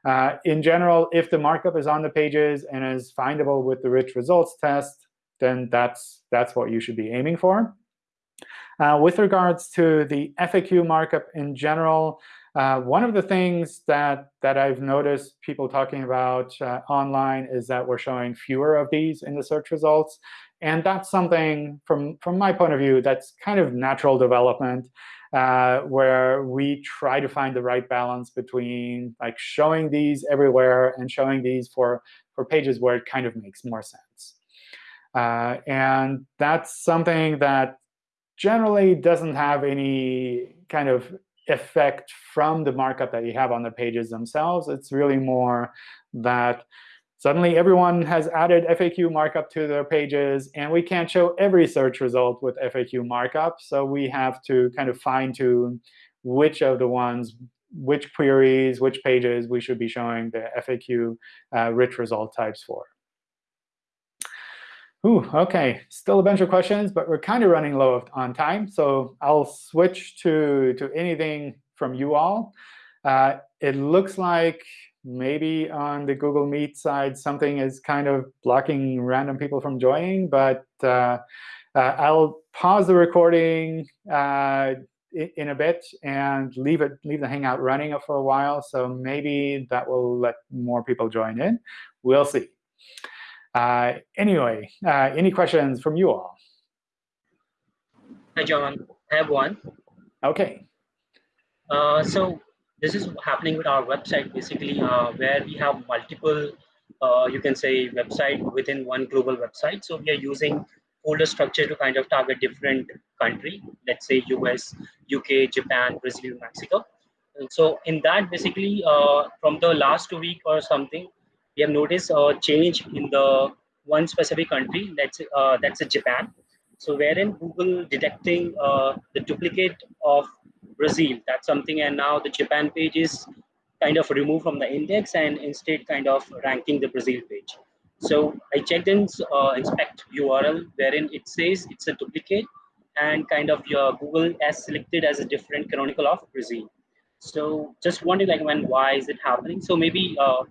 Uh, in general, if the markup is on the pages and is findable with the rich results test, then that's, that's what you should be aiming for. Uh, with regards to the FAQ markup in general, uh, one of the things that, that I've noticed people talking about uh, online is that we're showing fewer of these in the search results. And that's something, from, from my point of view, that's kind of natural development uh, where we try to find the right balance between like showing these everywhere and showing these for, for pages where it kind of makes more sense. Uh, and that's something that generally doesn't have any kind of effect from the markup that you have on the pages themselves. It's really more that Suddenly, everyone has added FAQ markup to their pages, and we can't show every search result with FAQ markup. So we have to kind of fine-tune which of the ones, which queries, which pages we should be showing the FAQ uh, rich result types for. Ooh, OK, still a bunch of questions, but we're kind of running low on time. So I'll switch to, to anything from you all. Uh, it looks like maybe on the Google Meet side, something is kind of blocking random people from joining. But uh, uh, I'll pause the recording uh, in a bit and leave it leave the Hangout running for a while. So maybe that will let more people join in. We'll see. Uh, anyway, uh, any questions from you all? Hi, John. I have one. OK. Uh, so this is happening with our website basically uh, where we have multiple uh, you can say website within one global website. So we are using folder structure to kind of target different country let's say us uk japan brazil mexico. And so in that basically uh, from the last week or something we have noticed a change in the one specific country that's uh, that's japan. So wherein google detecting uh, the duplicate of Brazil. That's something, and now the Japan page is kind of removed from the index and instead kind of ranking the Brazil page. So I checked in uh, inspect URL wherein it says it's a duplicate and kind of your Google has selected as a different canonical of Brazil. So just wondering like when why is it happening? So maybe uh,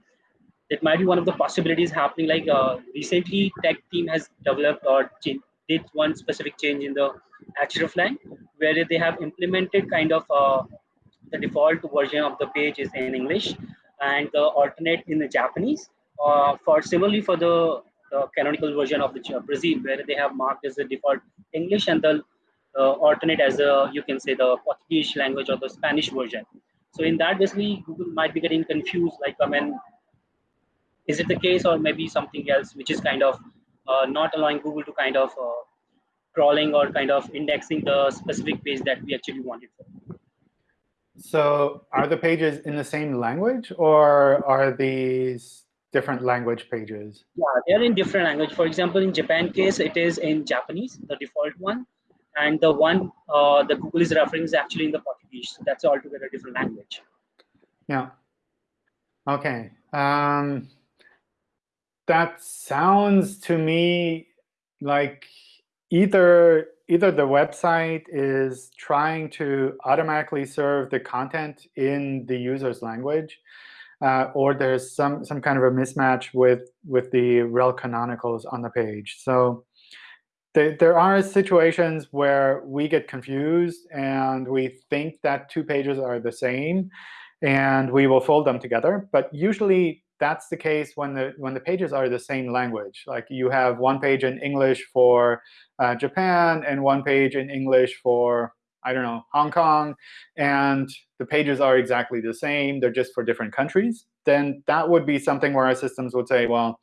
it might be one of the possibilities happening. Like uh, recently, tech team has developed or did one specific change in the hreflang where they have implemented kind of uh, the default version of the page is in English and the alternate in the Japanese. Uh, for similarly for the, the, canonical version of the Brazil, where they have marked as the default English and the uh, alternate as a you can say the Portuguese language or the Spanish version. So in that basically Google might be getting confused. Like I mean, is it the case or maybe something else which is kind of not allowing Google to kind of uh, crawling or kind of indexing the specific page that we actually wanted for. So are the pages in the same language, or are these different language pages? Yeah, they're in different language. For example, in Japan case, it is in Japanese, the default one. and the one uh, the Google is referring is actually in the Portuguese. So that's altogether different language. Yeah. Okay. Um, that sounds to me like either either the website is trying to automatically serve the content in the user's language, uh, or there's some some kind of a mismatch with with the rel canonicals on the page. So there, there are situations where we get confused and we think that two pages are the same, and we will fold them together. But usually that's the case when the when the pages are the same language. Like you have one page in English for uh, Japan and one page in English for I don't know Hong Kong, and the pages are exactly the same. They're just for different countries. Then that would be something where our systems would say, well,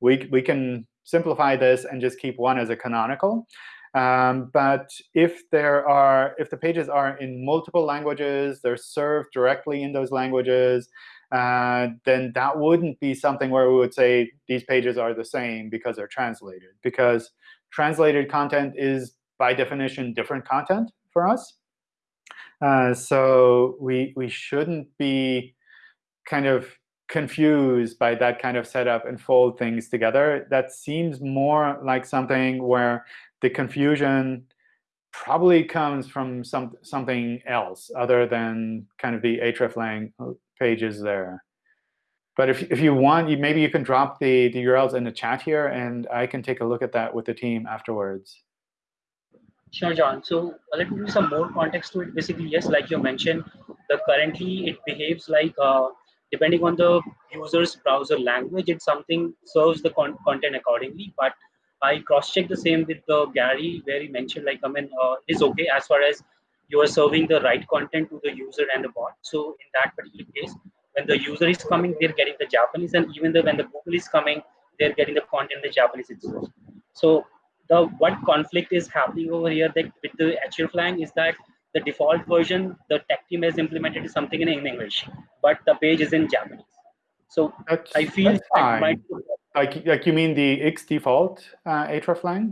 we we can simplify this and just keep one as a canonical. Um, but if there are if the pages are in multiple languages, they're served directly in those languages, uh, then that wouldn't be something where we would say these pages are the same because they're translated. Because translated content is, by definition, different content for us. Uh, so we, we shouldn't be kind of confused by that kind of setup and fold things together. That seems more like something where the confusion probably comes from some something else other than kind of the hreflang pages there. But if, if you want, you, maybe you can drop the, the URLs in the chat here, and I can take a look at that with the team afterwards. Sure, John. So uh, let me give some more context to it. Basically, yes, like you mentioned, the currently it behaves like uh, depending on the user's browser language, it something serves the con content accordingly. But I cross-checked the same with the Gary, where he mentioned like, I mean, uh, it's OK as far as you are serving the right content to the user and the bot. So in that particular case, when the user is coming, they're getting the Japanese, and even though when the Google is coming, they're getting the content in the Japanese itself. So the what conflict is happening over here that with the hreflang is that the default version the tech team has implemented is something in, English, but the page is in Japanese. So that's, I feel might, like like you mean the X default uh, hreflang?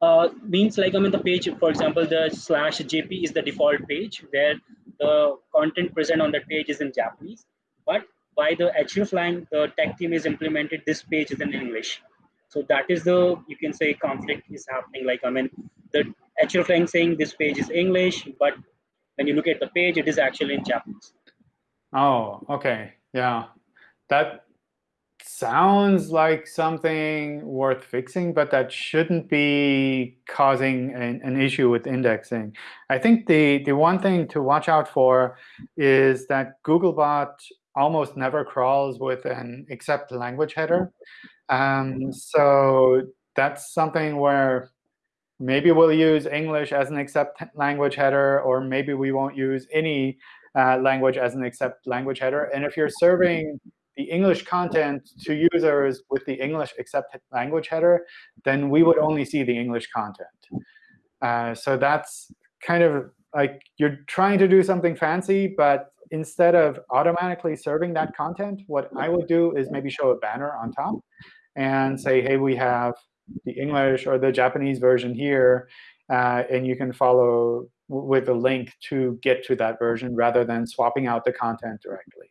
Uh, means like I mean the page, for example, the slash JP is the default page where the content present on that page is in Japanese. But by the hreflang, the tech team is implemented, this page is in English. So that is the, you can say conflict is happening. Like, I mean, the hreflang saying this page is English, but when you look at the page, it is actually in Japanese. Oh, okay. Yeah. That sounds like something worth fixing, but that shouldn't be causing an, an, issue with indexing. I think the, the one thing to watch out for is that Googlebot almost never crawls with an Accept-Language header. Um, so that's something where maybe we'll use English as an except language header, or maybe we won't use any uh, language as an Accept-Language header. And if you're serving the English content to users with the English except language header, then we would only see the English content. Uh, so that's kind of like you're trying to do something fancy, but instead of automatically serving that content, what I would do is maybe show a banner on top and say, hey, we have the English or the Japanese version here, uh, and you can follow with a link to get to that version rather than swapping out the content directly.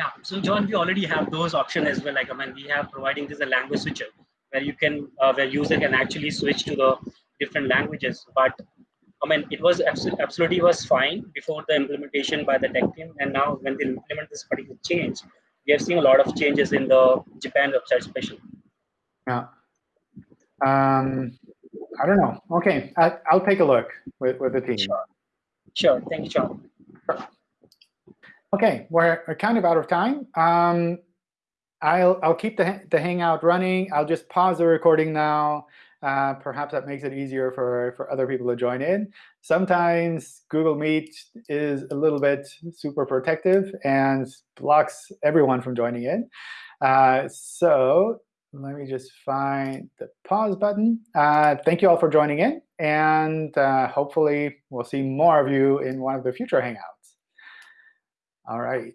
Yeah, so John, we already have those options as well. Like I mean, we have providing this a language switcher where you can, uh, where user can actually switch to the different languages. But I mean, it was absolutely was fine before the implementation by the tech team, and now when they implement this particular change, we have seen a lot of changes in the Japan website, especially. Yeah. Um, I don't know. Okay, I, will take a look with, with the team. Sure. Sure. Thank you, John. Sure. OK, we're, kind of out of time. Um, I'll, I'll keep the, the Hangout running. I'll just pause the recording now. Uh, perhaps that makes it easier for, for other people to join in. Sometimes Google Meet is a little bit super protective and blocks everyone from joining in. Uh, so let me just find the pause button. Uh, thank you all for joining in. And uh, hopefully, we'll see more of you in one of the future Hangouts. All right.